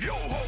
Yo ho!